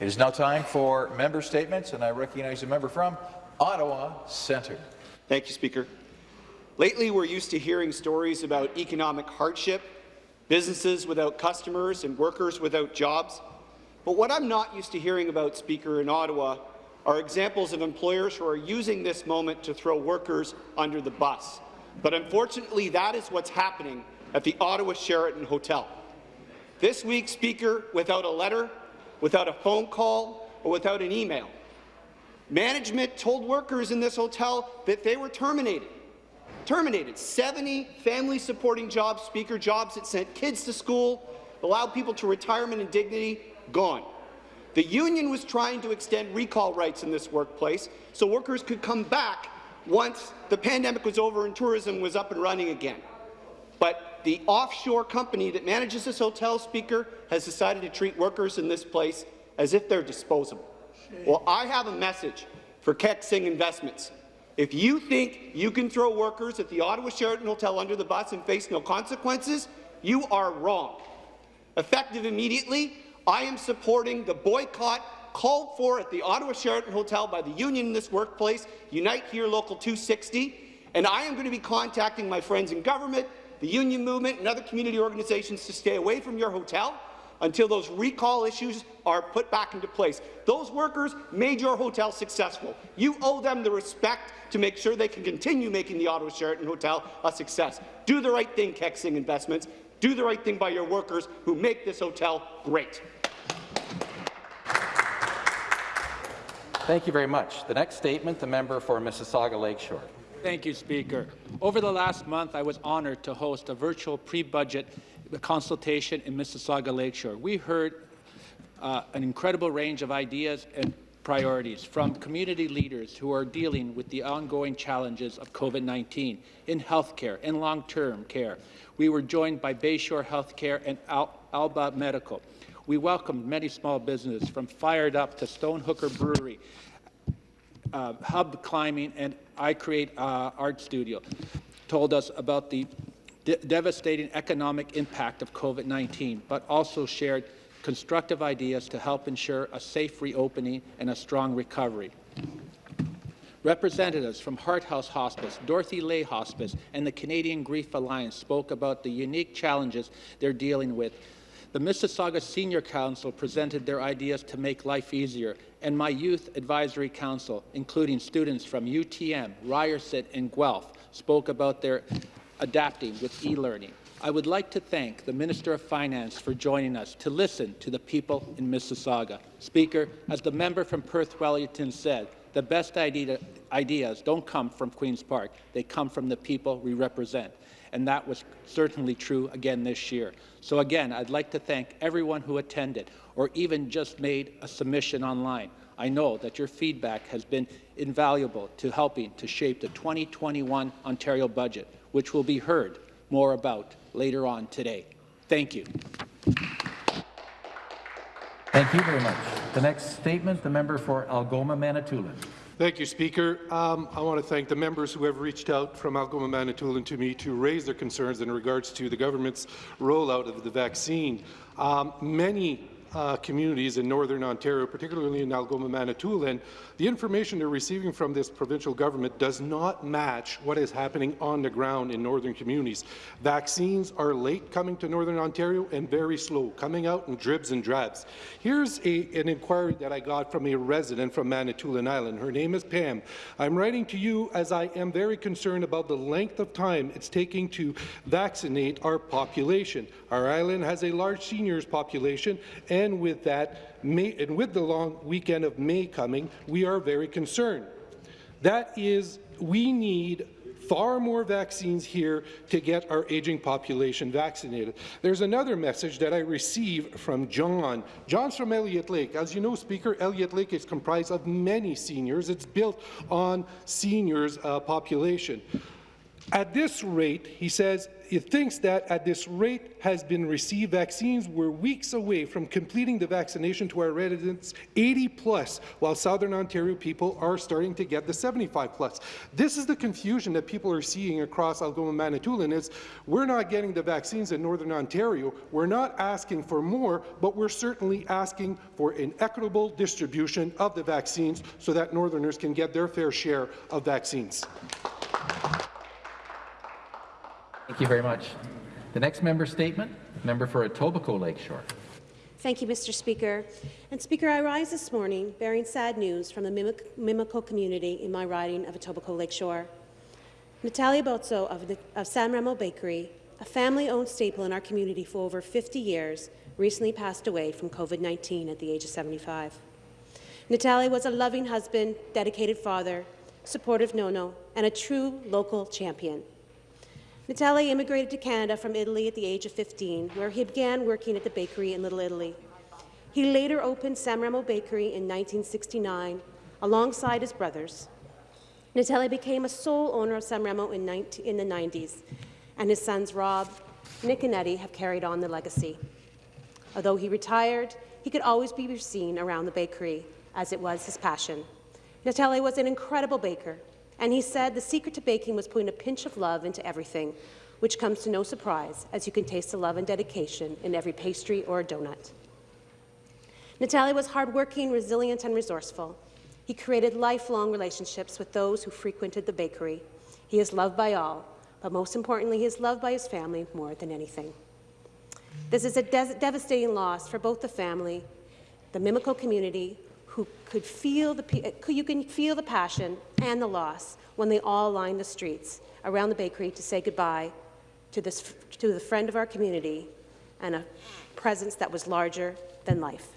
It is now time for member statements, and I recognize a member from Ottawa Centre. Thank you, Speaker. Lately, we're used to hearing stories about economic hardship, businesses without customers and workers without jobs. But what I'm not used to hearing about, Speaker, in Ottawa are examples of employers who are using this moment to throw workers under the bus. But unfortunately, that is what's happening at the Ottawa Sheraton Hotel. This week, Speaker, without a letter, without a phone call, or without an email, management told workers in this hotel that they were terminated. Terminated 70 family-supporting jobs, Speaker, jobs that sent kids to school, allowed people to retirement and dignity, gone. The union was trying to extend recall rights in this workplace so workers could come back once the pandemic was over and tourism was up and running again. But the offshore company that manages this hotel, Speaker, has decided to treat workers in this place as if they're disposable. Well, I have a message for Keck Singh Investments. If you think you can throw workers at the Ottawa Sheraton Hotel under the bus and face no consequences, you are wrong. Effective immediately, I am supporting the boycott called for at the Ottawa Sheraton Hotel by the union in this workplace, Unite Here Local 260, and I am going to be contacting my friends in government, the union movement, and other community organizations to stay away from your hotel until those recall issues are put back into place. Those workers made your hotel successful. You owe them the respect to make sure they can continue making the Ottawa Sheraton Hotel a success. Do the right thing, Keck Singh Investments. Do the right thing by your workers who make this hotel great. Thank you very much. The next statement, the member for Mississauga Lakeshore. Thank you, Speaker. Over the last month, I was honoured to host a virtual pre-budget consultation in Mississauga Lakeshore. We heard uh, an incredible range of ideas and priorities from community leaders who are dealing with the ongoing challenges of COVID-19 in healthcare and long-term care. We were joined by Bayshore Healthcare and Al Alba Medical. We welcomed many small businesses from Fired Up to Stonehooker Brewery, uh, Hub Climbing, and I Create uh, Art Studio. Told us about the de devastating economic impact of COVID-19, but also shared constructive ideas to help ensure a safe reopening and a strong recovery. Representatives from Heart House Hospice, Dorothy Ley Hospice, and the Canadian Grief Alliance spoke about the unique challenges they're dealing with the Mississauga Senior Council presented their ideas to make life easier, and my Youth Advisory Council, including students from UTM, Ryerson, and Guelph, spoke about their adapting with e-learning. I would like to thank the Minister of Finance for joining us to listen to the people in Mississauga. Speaker, as the member from Perth Wellington said, the best idea, ideas don't come from Queen's Park, they come from the people we represent and that was certainly true again this year. So again, I'd like to thank everyone who attended or even just made a submission online. I know that your feedback has been invaluable to helping to shape the 2021 Ontario budget, which will be heard more about later on today. Thank you. Thank you very much. The next statement, the member for Algoma Manitoulin. Thank you, Speaker. Um, I want to thank the members who have reached out from Algoma Manitoulin to me to raise their concerns in regards to the government's rollout of the vaccine. Um, many uh, communities in Northern Ontario, particularly in Algoma, Manitoulin, the information they're receiving from this provincial government does not match what is happening on the ground in northern communities. Vaccines are late coming to Northern Ontario and very slow, coming out in dribs and drabs. Here's a, an inquiry that I got from a resident from Manitoulin Island. Her name is Pam. I'm writing to you as I am very concerned about the length of time it's taking to vaccinate our population. Our island has a large seniors population, and with that, May, and with the long weekend of May coming, we are very concerned. That is, we need far more vaccines here to get our aging population vaccinated. There's another message that I received from John. John's from Elliott Lake. As you know, Speaker, Elliott Lake is comprised of many seniors. It's built on seniors' uh, population. At this rate, he says, he thinks that at this rate has been received vaccines, we're weeks away from completing the vaccination to our residents 80 plus, while Southern Ontario people are starting to get the 75 plus. This is the confusion that people are seeing across Algoma Manitoulin is we're not getting the vaccines in Northern Ontario. We're not asking for more, but we're certainly asking for an equitable distribution of the vaccines so that Northerners can get their fair share of vaccines. Thank you very much. The next member statement, member for Etobicoke Lakeshore. Thank you, Mr. Speaker. And Speaker, I rise this morning bearing sad news from the Mimic Mimico community in my riding of Etobicoke Lakeshore. Natale Bozzo of, of San Remo Bakery, a family-owned staple in our community for over 50 years, recently passed away from COVID-19 at the age of 75. Natalia was a loving husband, dedicated father, supportive nono, and a true local champion. Natale immigrated to Canada from Italy at the age of 15, where he began working at the bakery in Little Italy. He later opened San Remo Bakery in 1969 alongside his brothers. Natale became a sole owner of San Remo in, 19, in the 90s, and his sons Rob, Nick and Eddie have carried on the legacy. Although he retired, he could always be seen around the bakery, as it was his passion. Natale was an incredible baker, and he said the secret to baking was putting a pinch of love into everything, which comes to no surprise, as you can taste the love and dedication in every pastry or donut. Natale was hardworking, resilient, and resourceful. He created lifelong relationships with those who frequented the bakery. He is loved by all, but most importantly, he is loved by his family more than anything. This is a devastating loss for both the family, the Mimico community, who could feel the, uh, you can feel the passion and the loss when they all lined the streets around the bakery to say goodbye to, this, to the friend of our community and a presence that was larger than life.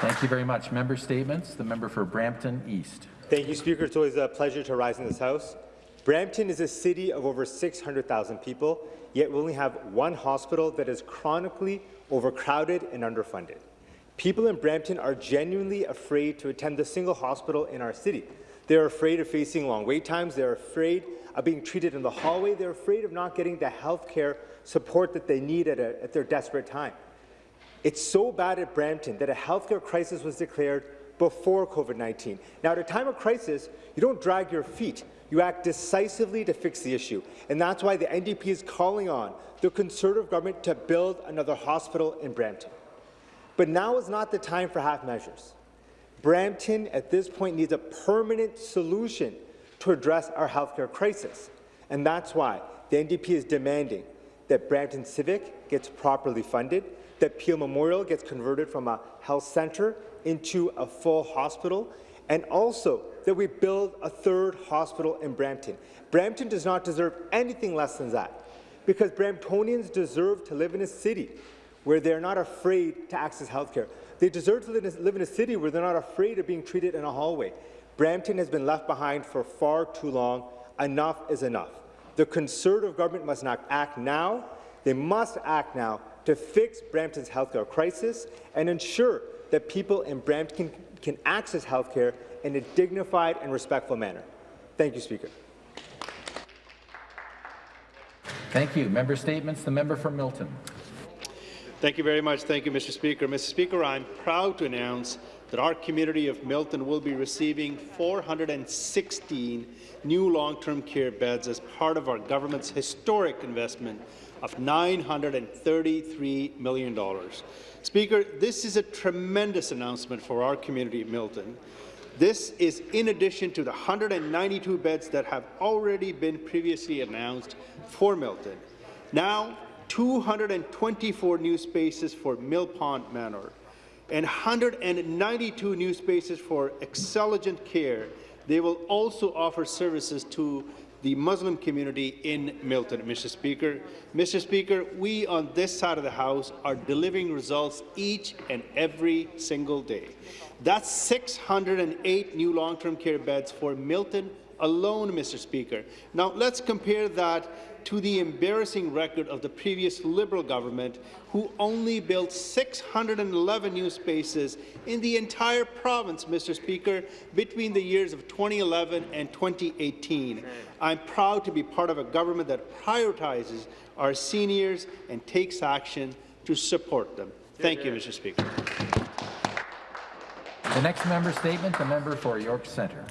Thank you very much. Member statements. The member for Brampton East. Thank you, Speaker. It's always a pleasure to rise in this House. Brampton is a city of over 600,000 people, yet we only have one hospital that is chronically overcrowded and underfunded. People in Brampton are genuinely afraid to attend a single hospital in our city. They're afraid of facing long wait times. They're afraid of being treated in the hallway. They're afraid of not getting the health care support that they need at, a, at their desperate time. It's so bad at Brampton that a healthcare crisis was declared before COVID-19. Now, at a time of crisis, you don't drag your feet. You act decisively to fix the issue, and that's why the NDP is calling on the Conservative government to build another hospital in Brampton. But now is not the time for half measures. Brampton, at this point, needs a permanent solution to address our healthcare crisis, and that's why the NDP is demanding that Brampton Civic gets properly funded, that Peel Memorial gets converted from a health centre into a full hospital, and also that we build a third hospital in Brampton. Brampton does not deserve anything less than that, because Bramptonians deserve to live in a city where they're not afraid to access health care. They deserve to live in a city where they're not afraid of being treated in a hallway. Brampton has been left behind for far too long. Enough is enough. The Conservative government must not act now. They must act now to fix Brampton's healthcare crisis and ensure that people in Brampton can, can access healthcare in a dignified and respectful manner. Thank you, Speaker. Thank you. Member statements. The member for Milton. Thank you very much. Thank you, Mr. Speaker. Mr. Speaker, I'm proud to announce that our community of Milton will be receiving 416 new long-term care beds as part of our government's historic investment of $933 million. Speaker, this is a tremendous announcement for our community of Milton. This is in addition to the 192 beds that have already been previously announced for Milton. Now, 224 new spaces for Mill Pond Manor and 192 new spaces for Excelligent Care. They will also offer services to the Muslim community in Milton, Mr. Speaker. Mr. Speaker, we on this side of the House are delivering results each and every single day. That's 608 new long-term care beds for Milton alone, Mr. Speaker. Now, let's compare that to the embarrassing record of the previous Liberal government, who only built 611 new spaces in the entire province, Mr. Speaker, between the years of 2011 and 2018. I'm proud to be part of a government that prioritizes our seniors and takes action to support them. Thank you, Mr. Speaker. The next member statement, the member for York Centre.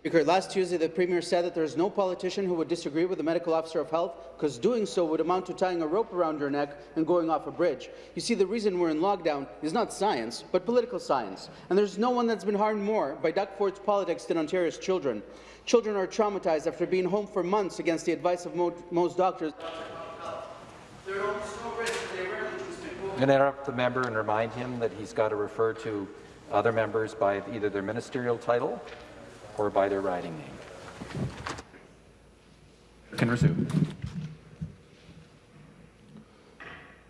Speaker, last Tuesday, the Premier said that there is no politician who would disagree with the Medical Officer of Health because doing so would amount to tying a rope around your neck and going off a bridge. You see, the reason we're in lockdown is not science, but political science. And there's no one that's been harmed more by Doug Ford's politics than Ontario's children. Children are traumatized after being home for months against the advice of mo most doctors. I'm going to interrupt the member and remind him that he's got to refer to other members by either their ministerial title or by their riding name. Can resume.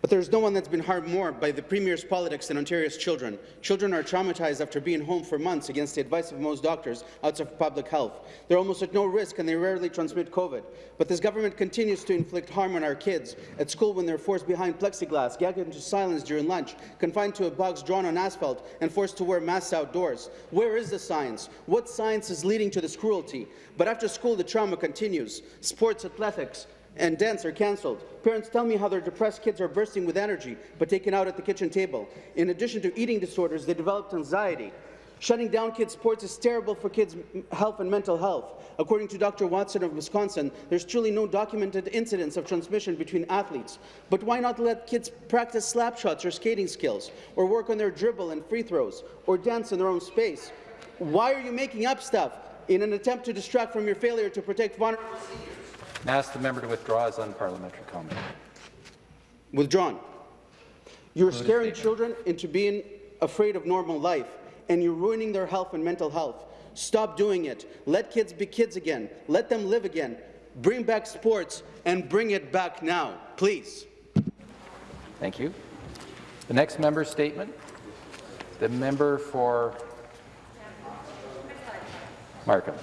But there's no one that's been harmed more by the Premier's politics than Ontario's children. Children are traumatized after being home for months against the advice of most doctors outside of public health. They're almost at no risk and they rarely transmit COVID. But this government continues to inflict harm on our kids at school when they're forced behind plexiglass, gagged into silence during lunch, confined to a box drawn on asphalt, and forced to wear masks outdoors. Where is the science? What science is leading to this cruelty? But after school, the trauma continues. Sports, athletics, and dance are cancelled. Parents tell me how their depressed kids are bursting with energy, but taken out at the kitchen table. In addition to eating disorders, they developed anxiety. Shutting down kids' sports is terrible for kids' health and mental health. According to Dr. Watson of Wisconsin, there's truly no documented incidents of transmission between athletes. But why not let kids practice slap shots or skating skills, or work on their dribble and free throws, or dance in their own space? Why are you making up stuff in an attempt to distract from your failure to protect vulnerable seniors? Ask the member to withdraw his unparliamentary comment. Withdrawn. You're scaring children into being afraid of normal life, and you're ruining their health and mental health. Stop doing it. Let kids be kids again. Let them live again. Bring back sports, and bring it back now, please. Thank you. The next member statement, the member for Markham.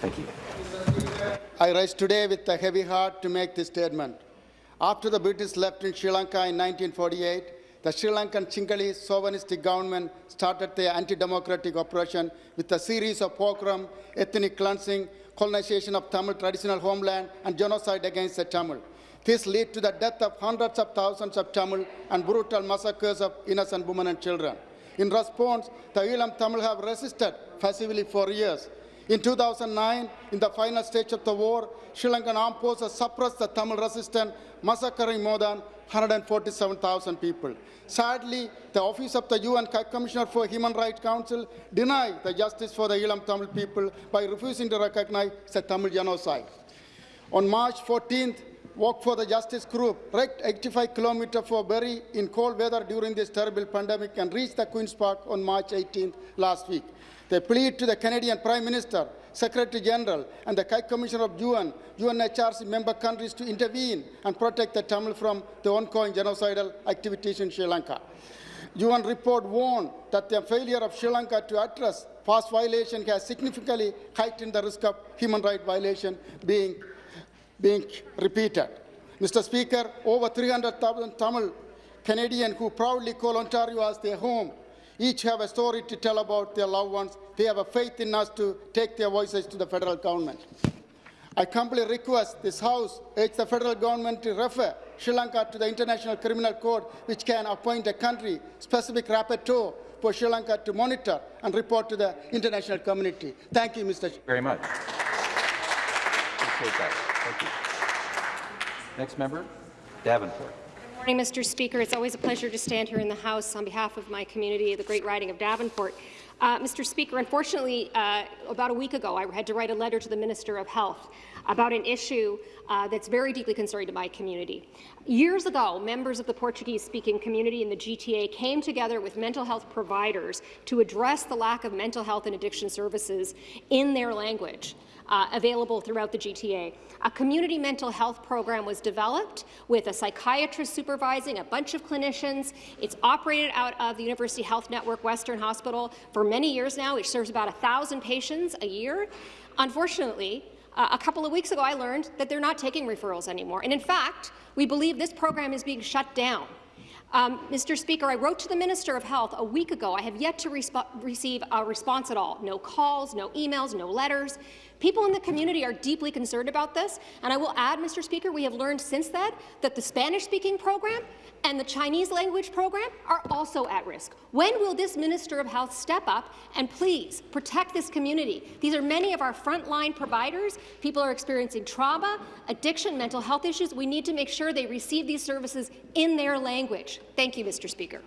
Thank you. I rise today with a heavy heart to make this statement. After the British left in Sri Lanka in 1948, the Sri Lankan Sinhalese sovereignty government started their anti-democratic operation with a series of pogrom, ethnic cleansing, colonization of Tamil traditional homeland, and genocide against the Tamil. This led to the death of hundreds of thousands of Tamil and brutal massacres of innocent women and children. In response, the Eelam Tamil have resisted passively for years. In 2009, in the final stage of the war, Sri Lankan armed forces suppressed the Tamil resistance, massacring more than 147,000 people. Sadly, the Office of the UN Commissioner for Human Rights Council denied the justice for the Eelam Tamil people by refusing to recognize the Tamil genocide. On March 14th, Walk for the Justice group trekked 85 kilometers for Barrie in cold weather during this terrible pandemic and reached the Queen's Park on March 18th last week. They plead to the Canadian Prime Minister, Secretary General, and the High Commissioner of UN, UNHRC member countries to intervene and protect the Tamil from the ongoing genocidal activities in Sri Lanka. UN report warned that the failure of Sri Lanka to address past violation has significantly heightened the risk of human rights violation being, being repeated. Mr. Speaker, over 300,000 Tamil Canadians who proudly call Ontario as their home each have a story to tell about their loved ones. They have a faith in us to take their voices to the federal government. I humbly request this House urge the federal government to refer Sri Lanka to the International Criminal Court, which can appoint a country-specific rapporteur for Sri Lanka to monitor and report to the international community. Thank you, Mr. Very much. Next member, Davenport. Good morning, Mr. Speaker. It's always a pleasure to stand here in the House on behalf of my community, the Great Riding of Davenport. Uh, Mr. Speaker, unfortunately, uh, about a week ago, I had to write a letter to the Minister of Health. about an issue uh, that's very deeply concerning to my community. Years ago, members of the Portuguese-speaking community in the GTA came together with mental health providers to address the lack of mental health and addiction services in their language. Uh, available throughout the GTA. A community mental health program was developed with a psychiatrist supervising a bunch of clinicians. It's operated out of the University Health Network Western Hospital for many years now. It serves about 1,000 patients a year. Unfortunately, uh, a couple of weeks ago, I learned that they're not taking referrals anymore. And in fact, we believe this program is being shut down. Um, Mr. Speaker, I wrote to the Minister of Health a week ago. I have yet to receive a response at all. No calls, no emails, no letters. People in the community are deeply concerned about this, and I will add, Mr. Speaker, we have learned since then that the Spanish-speaking program and the Chinese language program are also at risk. When will this Minister of Health step up and please protect this community? These are many of our frontline providers. People are experiencing trauma, addiction, mental health issues. We need to make sure they receive these services in their language. Thank you, Mr. Speaker.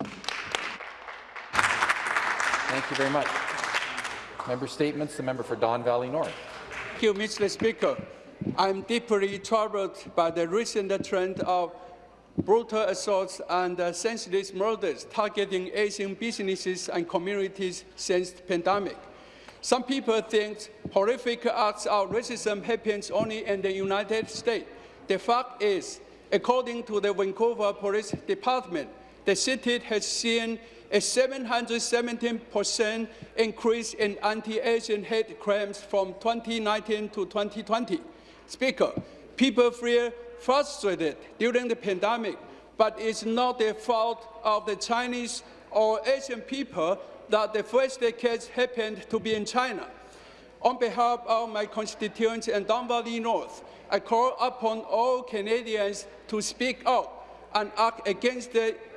Thank you very much. Member statements. The member for Don Valley North. Thank you, Mr. Speaker. I'm deeply troubled by the recent trend of brutal assaults and uh, senseless murders targeting Asian businesses and communities since the pandemic. Some people think horrific acts of racism happens only in the United States. The fact is, according to the Vancouver Police Department, the city has seen a 717% increase in anti-Asian hate crimes from 2019 to 2020. Speaker, people feel frustrated during the pandemic, but it's not the fault of the Chinese or Asian people that the first case happened to be in China. On behalf of my constituents in Don Valley North, I call upon all Canadians to speak out and act against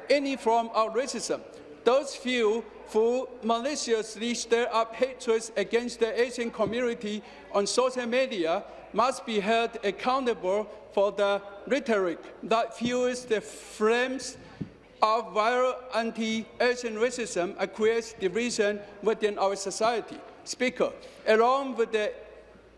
any form of racism those few who maliciously stir up hatred against the Asian community on social media must be held accountable for the rhetoric that fuels the flames of viral anti-Asian racism and creates division within our society. Speaker, along with the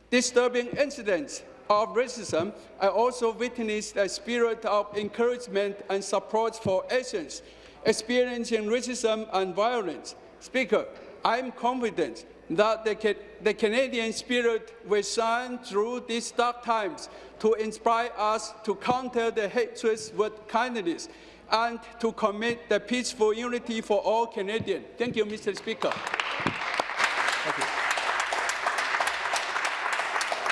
disturbing incidents of racism, I also witnessed a spirit of encouragement and support for Asians experiencing racism and violence. Speaker, I am confident that the, the Canadian spirit will shine through these dark times to inspire us to counter the hatred with kindness and to commit the peaceful unity for all Canadians. Thank you, Mr. Speaker. Thank you.